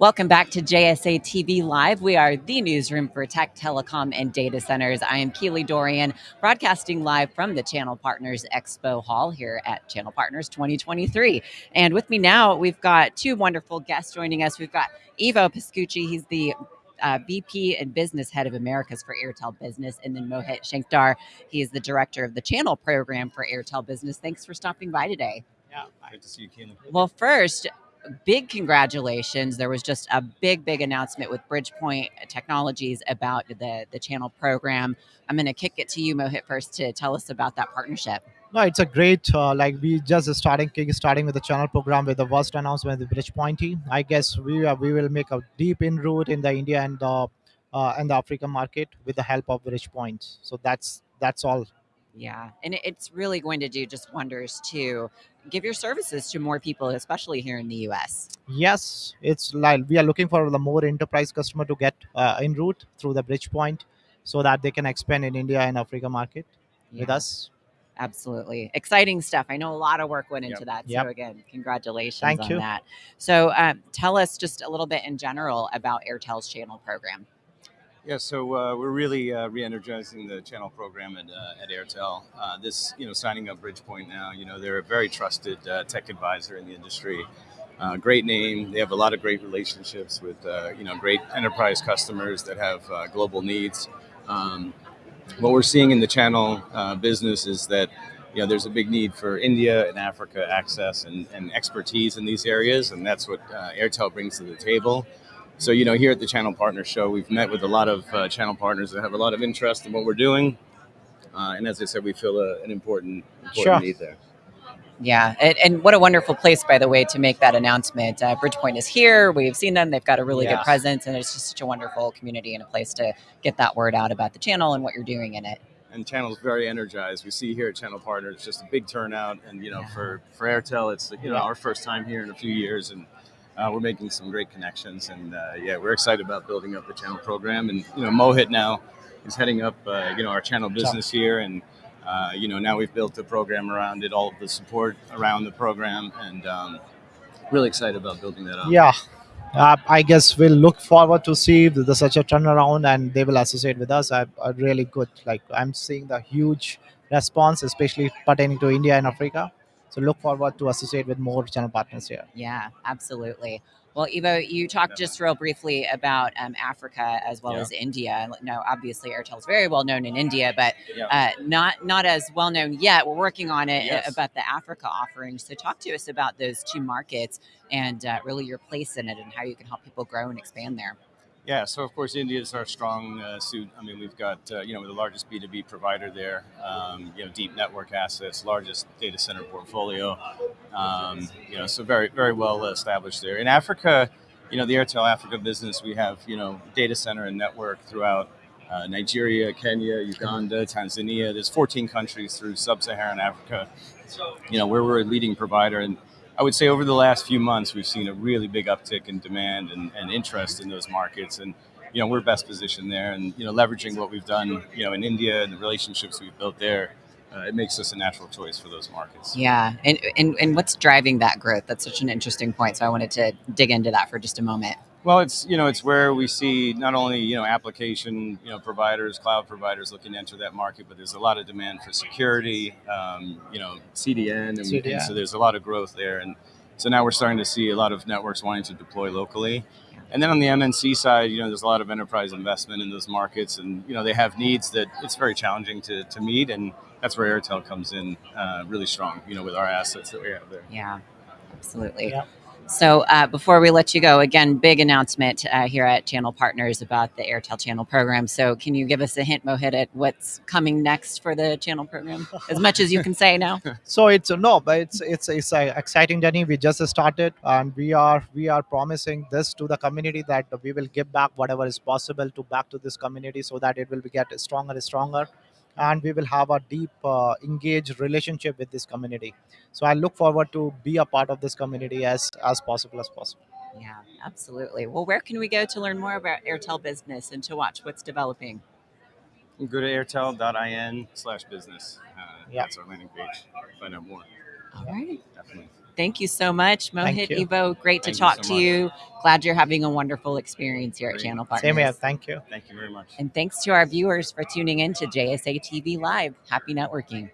Welcome back to JSA TV Live. We are the newsroom for tech, telecom, and data centers. I am Keely Dorian, broadcasting live from the Channel Partners Expo Hall here at Channel Partners 2023. And with me now, we've got two wonderful guests joining us. We've got Ivo Pascucci. he's the uh, VP and Business Head of Americas for Airtel Business, and then Mohit Shankdar, he is the Director of the Channel Program for Airtel Business. Thanks for stopping by today. Yeah, great to see you, Keely. Well, first, big congratulations. There was just a big, big announcement with Bridgepoint Technologies about the, the channel program. I'm going to kick it to you, Mohit, first to tell us about that partnership. No, it's a great, uh, like we just starting starting with the channel program with the first announcement with Bridgepoint. I guess we uh, we will make a deep inroad in the India and the uh, and the Africa market with the help of Bridgepoint. So that's that's all yeah, and it's really going to do just wonders to give your services to more people, especially here in the US. Yes, it's like we are looking for the more enterprise customer to get uh, en route through the bridge point so that they can expand in India and Africa market yeah. with us. Absolutely. Exciting stuff. I know a lot of work went into yep. that. So, yep. again, congratulations Thank on you. that. So, um, tell us just a little bit in general about Airtel's channel program. Yeah, so uh, we're really uh, re-energizing the channel program at, uh, at Airtel. Uh, this, you know, signing up Bridgepoint now, you know, they're a very trusted uh, tech advisor in the industry. Uh, great name. They have a lot of great relationships with, you know, great enterprise customers that have global needs. Um, what we're seeing in the channel business is that, you know, there's a big need for India and Africa access and, and expertise in these areas, and that's what Airtel brings to the table. So, you know, here at the Channel Partner Show, we've met with a lot of uh, channel partners that have a lot of interest in what we're doing. Uh, and as I said, we feel a, an important, important sure. need there. Yeah, and, and, what a wonderful place, by the way, to make that announcement. Uh, Bridgepoint is here. We've seen them. They've got a really yeah. good presence, and it's just such a wonderful community and a place to get that word out about the channel and what you're doing in it. And channel's very energized. We see here at Channel Partners just a big turnout, and you know, yeah. for for Airtel, it's you know our first time here in a few years, and uh, we're making some great connections, and uh, yeah, we're excited about building up the channel program. And you know, Mohit now is heading up uh, you know our channel business here, and uh, you know now we've built a program around it, all of the support around the program, and um, really excited about building that up. Yeah. Uh, I guess we'll look forward to see the, the, such a turnaround, and they will associate with us. I, I really good. Like I'm seeing the huge response, especially pertaining to India and Africa. So look forward to associate with more channel partners here. Yeah, absolutely. Well, Ivo, you talked just real briefly about um, Africa as well yeah. as India. No, obviously Airtel is very well known in India, but yeah. uh, not not as well known yet. We're working on it uh, yes. about the Africa offering. So talk to us about those two markets and uh, really your place in it and how you can help people grow and expand there. Yeah, so of course India is our strong uh, suit. I mean, we've got uh, you know the largest B two B provider there. Um, you know, deep network assets, largest data center portfolio. Um, you know, so very very well established there. In Africa, you know, the Airtel Africa business, we have you know data center and network throughout uh, Nigeria, Kenya, Uganda, Tanzania. There's 14 countries through sub-Saharan Africa. You know, where we're a leading provider and I would say over the last few months, we've seen a really big uptick in demand and, and interest in those markets. And, you know, we're best positioned there and, you know, leveraging what we've done, you know, in India and the relationships we've built there, uh, it makes us a natural choice for those markets. Yeah. And, and, and what's driving that growth? That's such an interesting point. So I wanted to dig into that for just a moment. Well, it's you know it's where we see not only you know application you know providers, cloud providers looking to enter that market, but there's a lot of demand for security, um, you know CDN, and, CDN. and, so there's a lot of growth there, and so now we're starting to see a lot of networks wanting to deploy locally. And then on the MNC side, you know, there's a lot of enterprise investment in those markets, and you know they have needs that it's very challenging to, to meet, and that's where Airtel comes in uh, really strong, you know, with our assets that we have there. Yeah, absolutely. Yeah. So uh, before we let you go, again, big announcement uh, here at Channel Partners about the Airtel Channel program. So can you give us a hint, Mohit, at what's coming next for the Channel program, as much as you can say now? so it's no, but it's it's it's an exciting journey. We just started, and we are we are promising this to the community that we will give back whatever is possible to back to this community, so that it will get stronger and stronger and we will have a deep uh, engaged relationship with this community. So i look forward to be a part of this community as as possible as possible. Yeah absolutely. Well where can we go to learn more about airtel business and to watch what's developing? Go to airtel.in slash business. Uh, yeah. that's our landing page. Find out more. All right. Definitely. Thank you so much, Mohit you. Ivo. Great to Thank you talk so to much. you. Glad you're having a wonderful experience here at Channel Partners. Same here. Thank you. Thank you very much. And thanks to our viewers for tuning in to JSA TV Live. Happy networking.